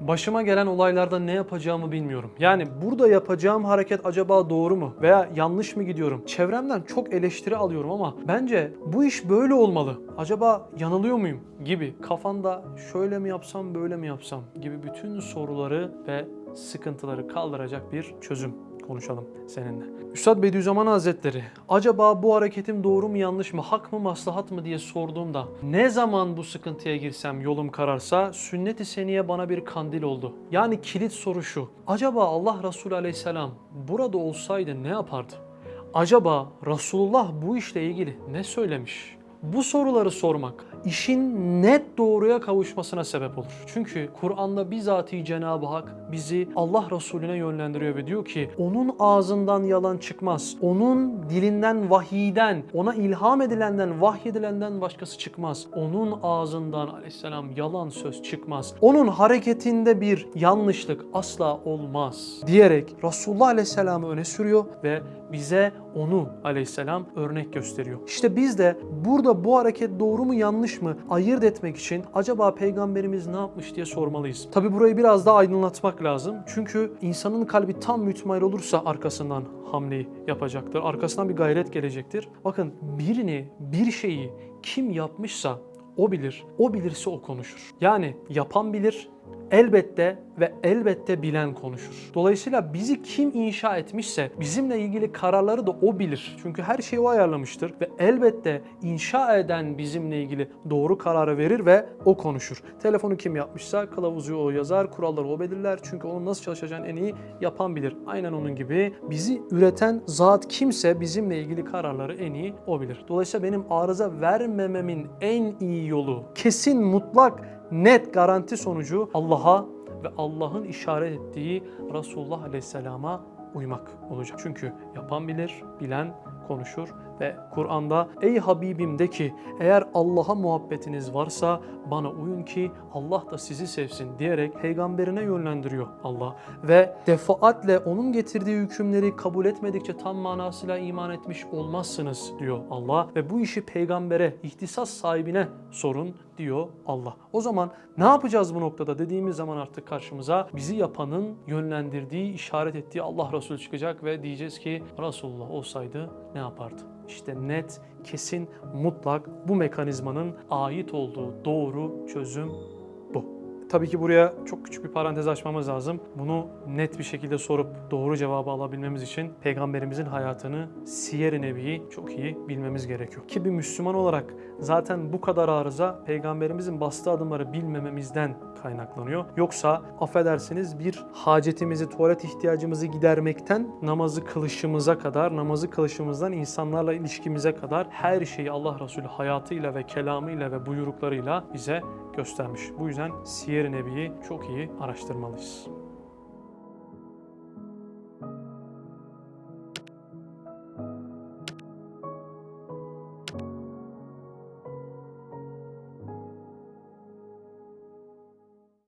başıma gelen olaylarda ne yapacağımı bilmiyorum. Yani burada yapacağım hareket acaba doğru mu veya yanlış mı gidiyorum? Çevremden çok eleştiri alıyorum ama bence bu iş böyle olmalı. Acaba yanılıyor muyum gibi kafanda şöyle mi yapsam böyle mi yapsam gibi bütün soruları ve sıkıntıları kaldıracak bir çözüm konuşalım seninle. Üstad Bediüzzaman Hazretleri acaba bu hareketim doğru mu yanlış mı hak mı maslahat mı diye sorduğumda ne zaman bu sıkıntıya girsem yolum kararsa sünnet-i seniye bana bir kandil oldu. Yani kilit soru şu acaba Allah Resulü Aleyhisselam burada olsaydı ne yapardı? Acaba Resulullah bu işle ilgili ne söylemiş? Bu soruları sormak işin net doğruya kavuşmasına sebep olur. Çünkü Kur'an'da bizatihi Cenab-ı Hak bizi Allah Resulüne yönlendiriyor ve diyor ki onun ağzından yalan çıkmaz. Onun dilinden vahiyden, ona ilham edilenden, vahyedilenden başkası çıkmaz. Onun ağzından aleyhisselam yalan söz çıkmaz. Onun hareketinde bir yanlışlık asla olmaz diyerek Resulullah aleyhisselamı öne sürüyor ve bize onu aleyhisselam örnek gösteriyor. İşte biz de burada bu hareket doğru mu yanlış mı ayırt etmek için acaba peygamberimiz ne yapmış diye sormalıyız. Tabi burayı biraz daha aydınlatmak lazım. Çünkü insanın kalbi tam mütmail olursa arkasından hamleyi yapacaktır. Arkasından bir gayret gelecektir. Bakın birini, bir şeyi kim yapmışsa o bilir. O bilirse o konuşur. Yani yapan bilir, elbette ve elbette bilen konuşur. Dolayısıyla bizi kim inşa etmişse bizimle ilgili kararları da o bilir. Çünkü her şeyi o ayarlamıştır ve elbette inşa eden bizimle ilgili doğru kararı verir ve o konuşur. Telefonu kim yapmışsa kılavuzu o yazar, kuralları o belirler. Çünkü onun nasıl çalışacağını en iyi yapan bilir. Aynen onun gibi bizi üreten zat kimse bizimle ilgili kararları en iyi o bilir. Dolayısıyla benim arıza vermememin en iyi yolu kesin mutlak net garanti sonucu Allah'a ve Allah'ın işaret ettiği Resulullah Aleyhisselam'a uymak olacak. Çünkü yapan bilir, bilen konuşur ve Kur'an'da ey Habibim de ki eğer Allah'a muhabbetiniz varsa bana uyun ki Allah da sizi sevsin diyerek peygamberine yönlendiriyor Allah ve defaatle onun getirdiği hükümleri kabul etmedikçe tam manasıyla iman etmiş olmazsınız diyor Allah ve bu işi peygambere, ihtisas sahibine sorun diyor Allah. O zaman ne yapacağız bu noktada dediğimiz zaman artık karşımıza bizi yapanın yönlendirdiği, işaret ettiği Allah Resulü çıkacak ve diyeceğiz ki Resulullah olsaydı ne yapardı? İşte net, kesin, mutlak bu mekanizmanın ait olduğu doğru çözüm. Tabii ki buraya çok küçük bir parantez açmamız lazım. Bunu net bir şekilde sorup doğru cevabı alabilmemiz için peygamberimizin hayatını Siyer-i Nebi'yi çok iyi bilmemiz gerekiyor. Ki bir Müslüman olarak zaten bu kadar arıza peygamberimizin bastığı adımları bilmememizden kaynaklanıyor. Yoksa affedersiniz bir hacetimizi, tuvalet ihtiyacımızı gidermekten namazı kılışımıza kadar, namazı kılışımızdan insanlarla ilişkimize kadar her şeyi Allah Resulü hayatıyla ve kelamıyla ve buyruklarıyla bize göstermiş. Bu yüzden Siyer-i Nebi'yi çok iyi araştırmalıyız.